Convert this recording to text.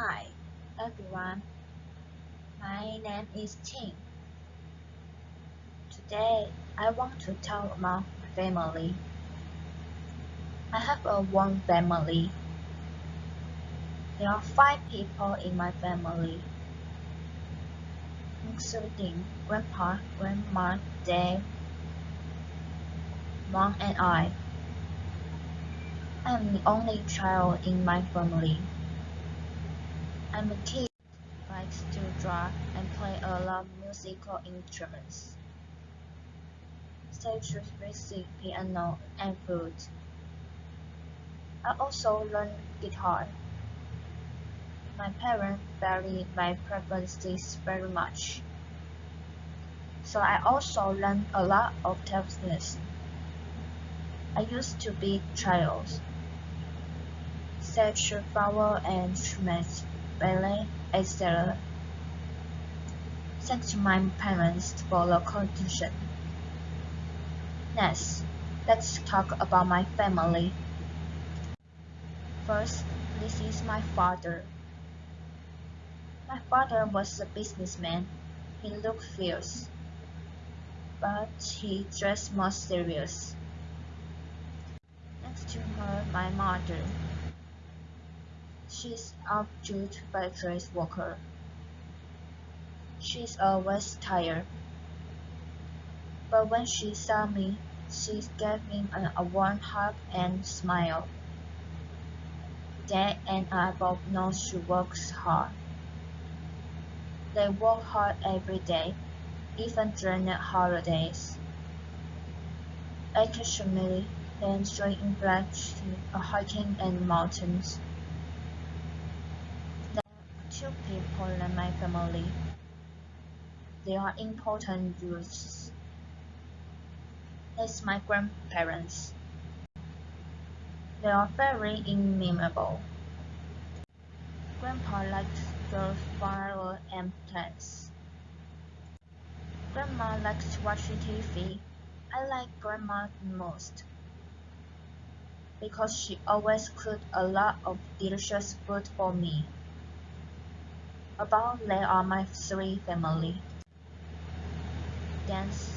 Hi, everyone. My name is Ting. Today, I want to talk about family. I have a one family. There are five people in my family, including Grandpa, Grandma, Dad, Mom, and I. I'm the only child in my family. I'm a kid likes to draw and play a lot of musical instruments, such as music, piano, and flute. I also learn guitar. My parents vary my preferences very much, so I also learn a lot of techniques. I used to be child, such as flower and instruments, ballet, etc. Thanks to my parents for the contribution. Next, let's talk about my family. First, this is my father. My father was a businessman. He looked fierce, but he dressed more serious. Next to her, my mother. She's a jute factory worker. She's always tired. But when she saw me, she gave me a warm hug and smile. Dad and I both know she works hard. They work hard every day, even during the holidays. Occasionally, they enjoy indulging hiking in the mountains. Two people in my family. They are important youths. That's my grandparents. They are very amiable. Grandpa likes the flowers, and plants. Grandma likes watching TV. I like Grandma most because she always cooked a lot of delicious food for me. About they are my three family. Dance